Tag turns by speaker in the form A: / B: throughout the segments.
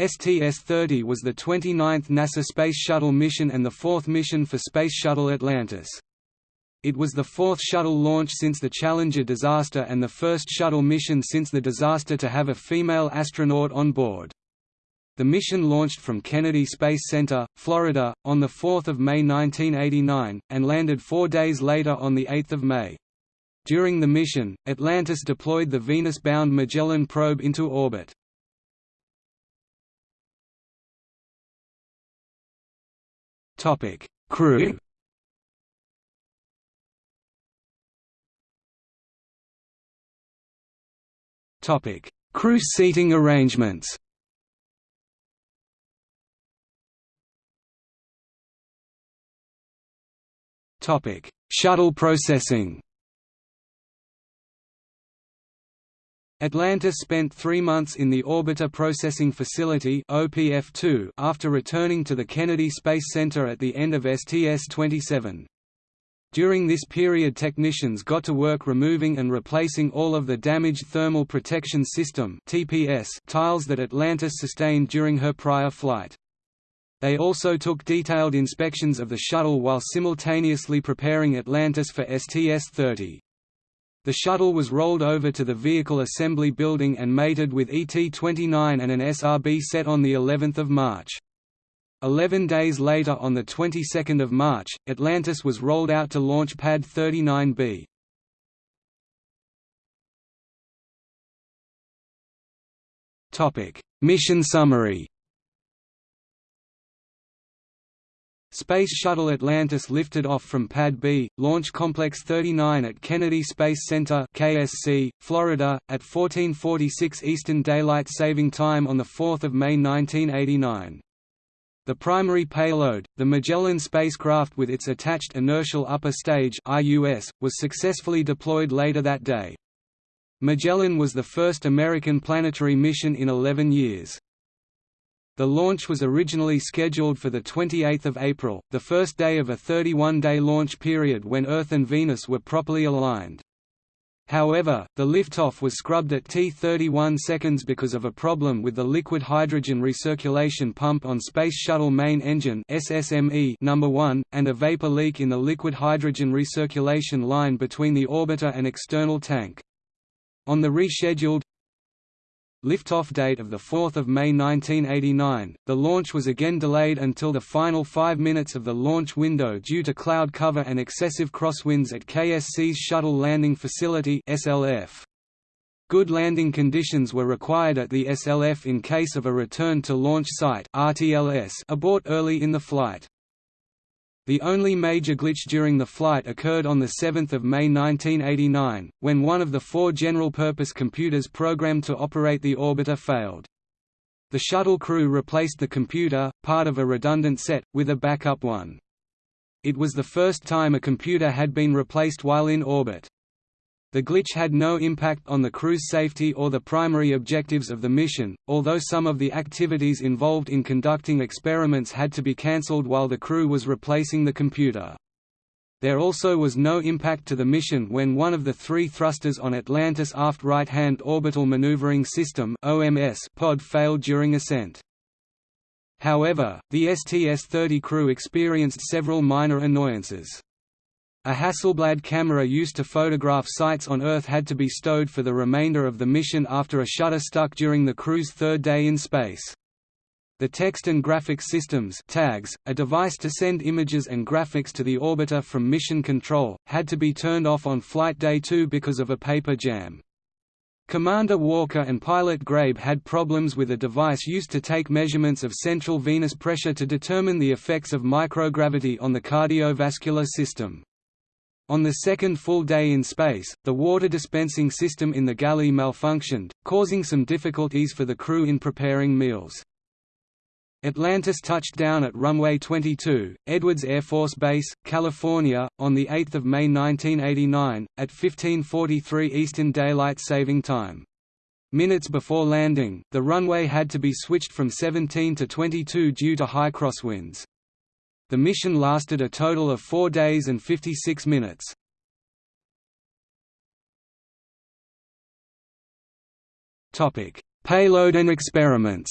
A: STS-30 was the 29th NASA Space Shuttle mission and the fourth mission for Space Shuttle Atlantis. It was the fourth shuttle launch since the Challenger disaster and the first shuttle mission since the disaster to have a female astronaut on board. The mission launched from Kennedy Space Center, Florida, on 4 May 1989, and landed four days later on 8 May. During the mission, Atlantis deployed the Venus-bound Magellan probe into orbit.
B: Topic: Crew.
A: Topic: Crew seating arrangements. Topic: Shuttle processing. Atlantis spent three months in the Orbiter Processing Facility OPF2 after returning to the Kennedy Space Center at the end of STS-27. During this period technicians got to work removing and replacing all of the damaged Thermal Protection System tiles that Atlantis sustained during her prior flight. They also took detailed inspections of the shuttle while simultaneously preparing Atlantis for STS-30. The shuttle was rolled over to the Vehicle Assembly Building and mated with ET-29 and an SRB set on the 11th of March. Eleven days later on the 22nd of March, Atlantis was rolled out to launch Pad 39B. Mission summary Space Shuttle Atlantis lifted off from Pad B, Launch Complex 39 at Kennedy Space Center KSC, Florida, at 1446 Eastern Daylight Saving Time on 4 May 1989. The primary payload, the Magellan spacecraft with its attached Inertial Upper Stage IUS, was successfully deployed later that day. Magellan was the first American planetary mission in 11 years. The launch was originally scheduled for 28 April, the first day of a 31-day launch period when Earth and Venus were properly aligned. However, the liftoff was scrubbed at T31 seconds because of a problem with the liquid hydrogen recirculation pump on Space Shuttle Main Engine SSME number 1, and a vapor leak in the liquid hydrogen recirculation line between the orbiter and external tank. On the rescheduled liftoff date of 4 May 1989, the launch was again delayed until the final five minutes of the launch window due to cloud cover and excessive crosswinds at KSC's Shuttle Landing Facility SLF. Good landing conditions were required at the SLF in case of a return to launch site abort early in the flight. The only major glitch during the flight occurred on 7 May 1989, when one of the four general-purpose computers programmed to operate the orbiter failed. The shuttle crew replaced the computer, part of a redundant set, with a backup one. It was the first time a computer had been replaced while in orbit. The glitch had no impact on the crew's safety or the primary objectives of the mission, although some of the activities involved in conducting experiments had to be cancelled while the crew was replacing the computer. There also was no impact to the mission when one of the three thrusters on Atlantis' aft right-hand orbital maneuvering system pod failed during ascent. However, the STS-30 crew experienced several minor annoyances. A Hasselblad camera used to photograph sites on Earth had to be stowed for the remainder of the mission after a shutter stuck during the crew's third day in space. The Text and Graphics Systems tags, a device to send images and graphics to the orbiter from mission control, had to be turned off on flight day 2 because of a paper jam. Commander Walker and pilot Grabe had problems with a device used to take measurements of central venous pressure to determine the effects of microgravity on the cardiovascular system. On the second full day in space, the water dispensing system in the galley malfunctioned, causing some difficulties for the crew in preparing meals. Atlantis touched down at runway 22, Edwards Air Force Base, California, on 8 May 1989, at 1543 Eastern Daylight Saving Time. Minutes before landing, the runway had to be switched from 17 to 22 due to high crosswinds. The mission lasted a total of 4 days and 56 minutes. Topic: Payload and experiments.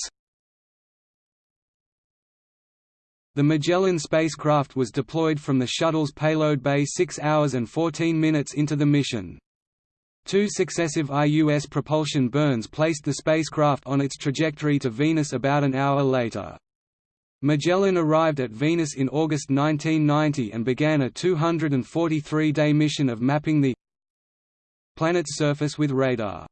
A: The Magellan spacecraft was deployed from the shuttle's payload bay 6 hours and 14 minutes into the mission. Two successive IUS propulsion burns placed the spacecraft on its trajectory to Venus about an hour later. Magellan arrived at Venus in August 1990 and began a 243-day mission of mapping the planet's surface with radar.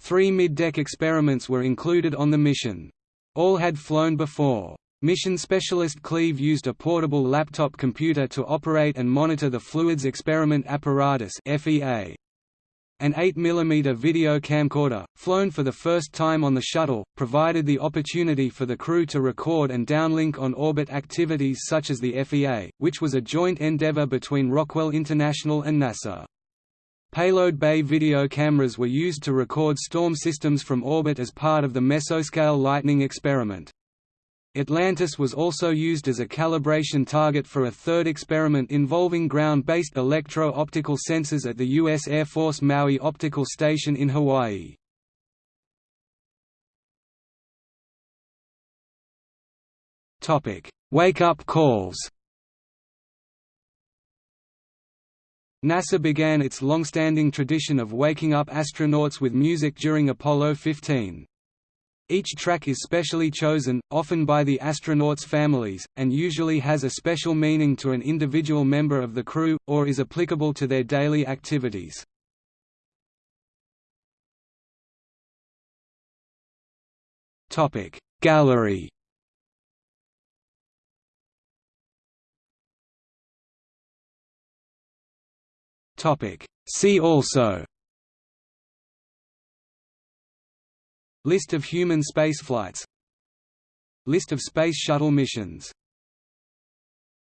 A: Three mid-deck experiments were included on the mission. All had flown before. Mission specialist Cleve used a portable laptop computer to operate and monitor the Fluids Experiment Apparatus FEA. An 8mm video camcorder, flown for the first time on the shuttle, provided the opportunity for the crew to record and downlink on-orbit activities such as the FEA, which was a joint endeavor between Rockwell International and NASA. Payload bay video cameras were used to record storm systems from orbit as part of the mesoscale lightning experiment. Atlantis was also used as a calibration target for a third experiment involving ground-based electro-optical sensors at the U.S. Air Force Maui Optical Station in Hawaii. Wake-up calls NASA began its long-standing tradition of waking up astronauts with music during Apollo 15. Each track is specially chosen, often by the astronauts' families, and usually has a special meaning to an individual member of the crew, or is applicable to their daily activities. Gallery See also List of human spaceflights. List of Space Shuttle missions